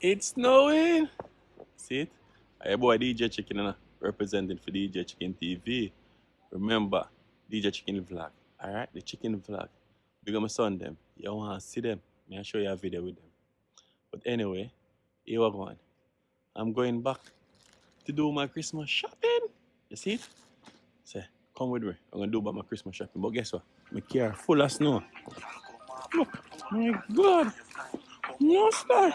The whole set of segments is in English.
It's snowing. See it? Hey boy, DJ Chicken representing for DJ Chicken TV. Remember, DJ Chicken Vlog. Alright, the chicken vlog. Big up my son them. You wanna see them? May I show you a video with them. But anyway, here we going. I'm going back to do my Christmas shopping. You see it? Say, come with me. I'm gonna do about my Christmas shopping. But guess what? My car full of snow. Look, my God. No star.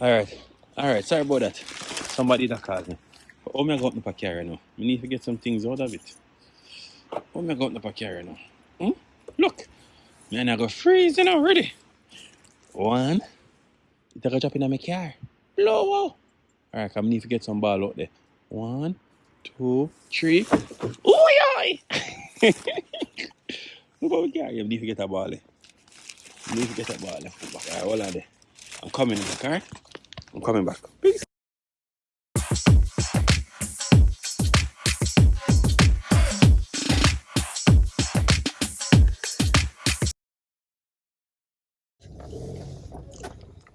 Alright. Alright, sorry about that. Somebody that called me. But how me I go up the car now? We need to get some things out of it. How me I go up the car now? Hmm? Look. Man, I go freezing already. One. It a drop in my car. Blow out. Alright, I need to get some ball out there. One, two, three. Ooh, yoy! We got. You need to get a ball. You need to get a ball. Alright, hold on there. I'm coming back, alright? I'm coming back. Peace.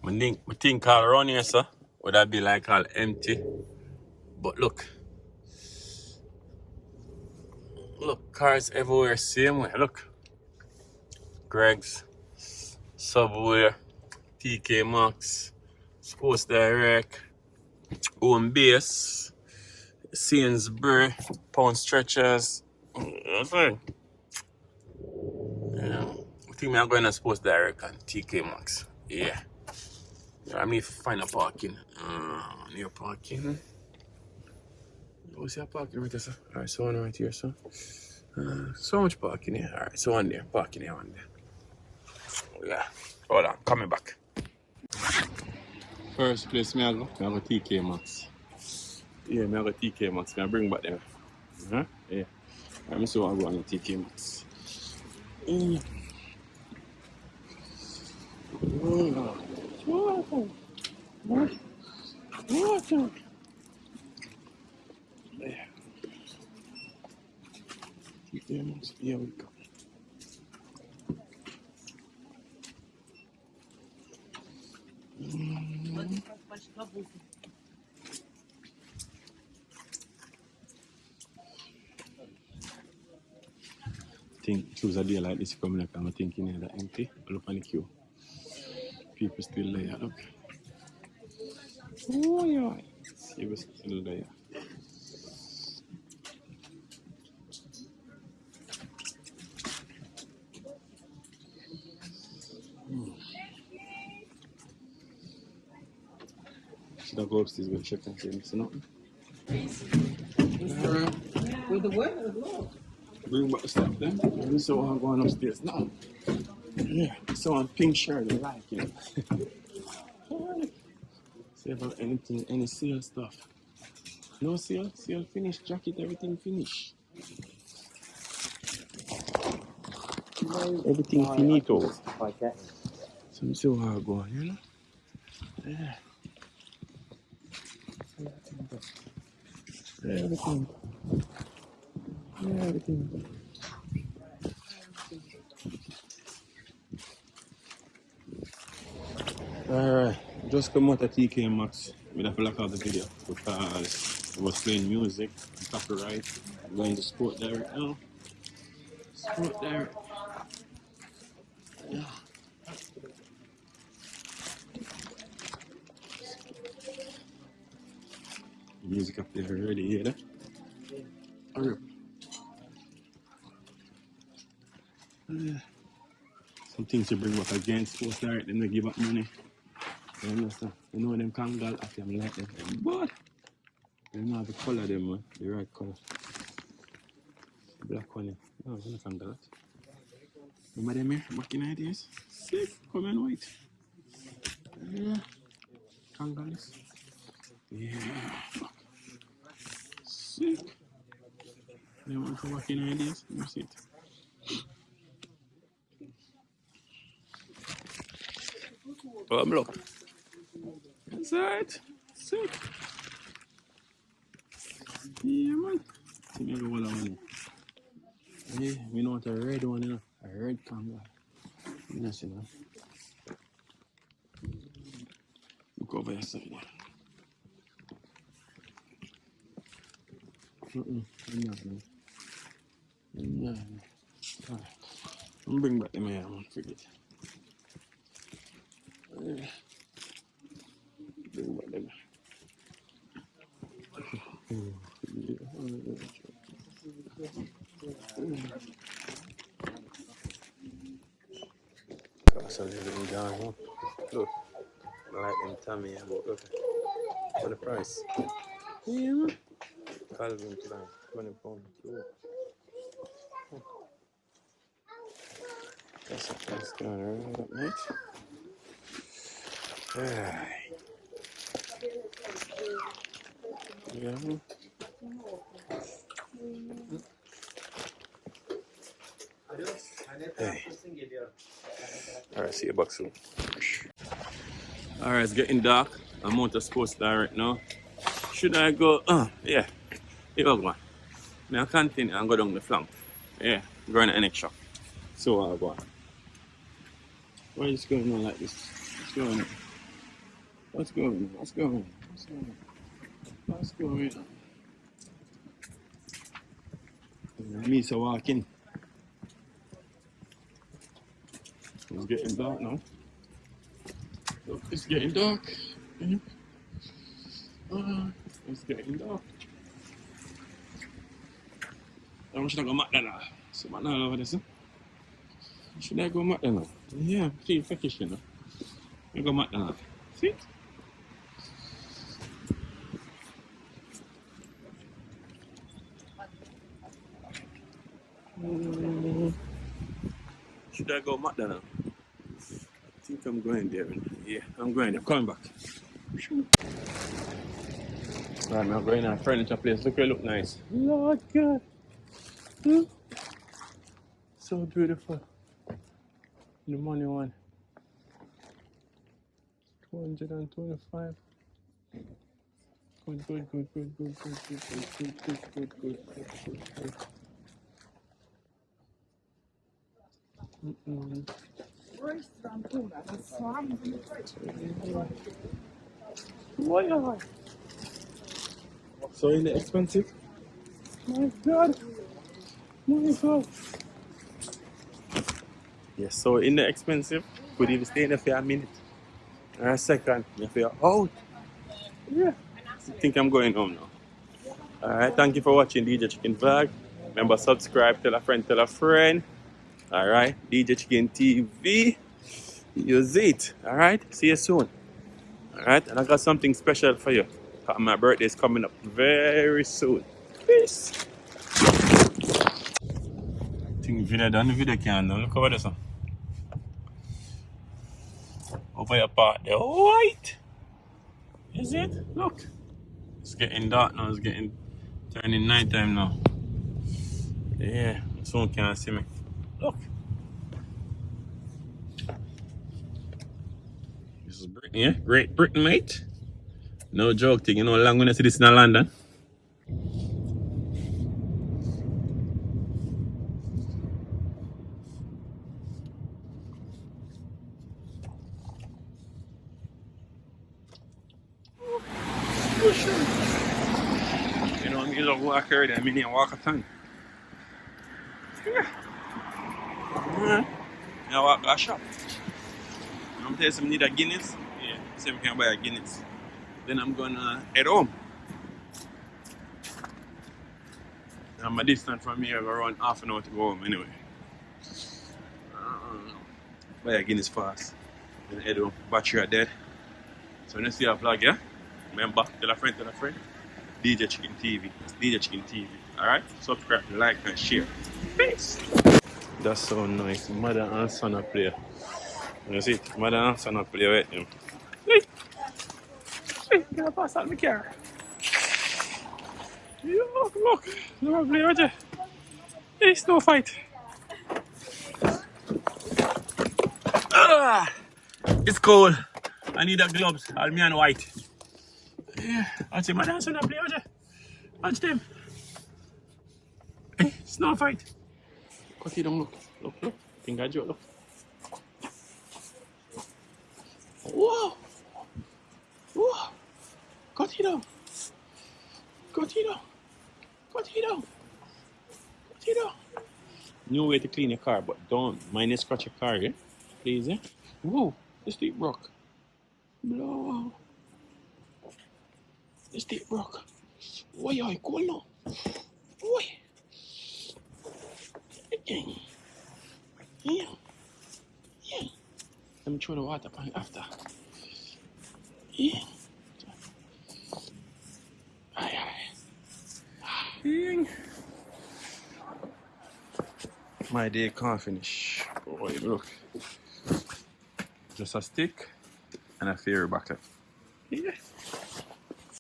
My thing, my thing called around here, sir. Would that be like all empty? But look, look, cars everywhere, same way. Look, Greggs, Subway, TK Maxx, Sports Direct, Homebase, Sainsbury, Pound Stretchers. Right. Yeah. I think I'm going to Sports Direct and TK Maxx. Yeah. I need to find a parking. Uh, near parking. Oh, see a parking right there, sir. Alright, so one right here, sir. Uh, so much parking here. Alright, so one there. Parking here, one there. Oh, yeah. Hold on, coming back. First place me I go, me I go TK Maxx. Yeah, me I go TK Maxx. Me I bring back there. Uh-huh. Yeah. Alright, me see what I go on the TK Maxx. Mm. Oh, Water. Water. Water. There. TK Maxx. Here we go. Think choose a day like this coming up I'm thinking that empty. Look on the queue. People still there, look. Oh yeah. What's still there. Hmm. Should I go upstairs and check and see if nothing? With the what? The glove. Bring back the stuff then. Me see what I'm going upstairs now. Yeah. So on pink shirt I like it. See about anything, any seal stuff. No seal, seal finish, jacket, everything finish. Everything oh, finito. Like that. So me see how I go, you know? Yeah. Yeah, everything. Yeah. Alright, just come out of TK Maxx. Have to lock out the video because I was playing music, copyright. I'm going to Sport Direct now. Oh, sport Direct. Yeah. Music up there already, that? Hurry up. Some things you bring back again, Sports Direct, them they give up money. You understand? You know them Kangol, I them like them. But they don't have the color them, man. The right color. Black one. No, it's not Kangol. Remember them here? Back in the days? Sick. Come in white. Yeah. Kangalis. Yeah. Sick. They want to back in days? Let it. Oh, look. That's alright. Sick. Yeah, man. See me go. Yeah, we know what a red one, you know. A red. Yes, you know. Look over your side. Mm-mm. Enough, man. Enough. Alright. I'm bring back the man. I forget baby. Big baby. Got something little down here. Look, I like them tummy, but look at the price. Yeah. Calvin Klein, 20 pounds. That's a price down there. Hey. Alright, see you back soon. Alright, it's getting dark. I'm on to sports direct now. Should I go? Uh, yeah. Here we go. Now I continue and go down the flank. Yeah, going to the next shop. So I'll go. Why is going on like this? What's going on? Going on? What's going on? What's going on? Me so walking. It's getting dark now. Look, it's getting dark. Uh, it's getting dark. I'm should I go McDonald's? So McDonald's over there, sir. Should I go McDonald's? Yeah, feel freakish, you know. I go. See? Mm, Should I go McDonald's? I think I'm going there. Yeah, I'm going there. Coming back. I'm going to furniture place. Look, it look nice. Lord God. Hmm, So beautiful. The money one. 225. Good, good, good, good, good, good, good, good, good, good, good, good, good, good, Mm-mm. So in the expensive? My God. My God. Yes, so in the expensive, could even stay in there for a minute or a second. If you're out, yeah. I think I'm going home now. Alright, thank you for watching DJ Chicken Vlog. Remember, subscribe, tell a friend, tell a friend. Alright, DJ Chicken TV. Use it. Alright, see you soon. Alright, and I got something special for you. Uh, my birthday is coming up very soon. Peace. think video done the video can. Look over this one. Over your part there. White. Is it? Look. It's getting dark now. It's getting turning night time now. Yeah. Someone can't see me. Look. This is Britain, yeah? Great Britain, mate. No joke thing. You know how long when I see this in London? For. You know, I'm just walk already. I mean, I walk a ton. Yeah. Alright. I walk to a shop. I'm telling you, need a Guinness. Yeah. We can buy a Guinness. Then I'm gonna head home. And my distance from here around half an hour to go home anyway. Uh, buy a Guinness fast. Then head home. Battery are dead. So when you see a vlog, yeah? Remember, tell a friend, tell a friend. DJ Chicken TV. It's DJ Chicken TV. Alright? Subscribe, like, and share. Peace. That's so nice. Mother and son are play. You see it? Mother and son are play with him. Hey, hey, gonna pass out my car. Look, look. Look, play with you. Hey, snow fight. Ah, it's cold. I need the gloves. All me and white. Yeah, watch see Mother and son are play with you. Watch them. Hey, snow fight coffee down, look. Look, look. Tinggal juk, look. Wow! Wow! Coffee down. Coffee down. Coffee down. Coffee down. New way to clean your car, but don't mind you scratch your car, yeah? Please, yeah? Whoa! This deep rock. Blow. This deep rock. Why are you calling? Why? Yeah. Yeah. Yeah. Let me throw the water pan after. Yeah. Aye, aye. My day can't finish. Oh, look. Just a stick and a fairy bucket.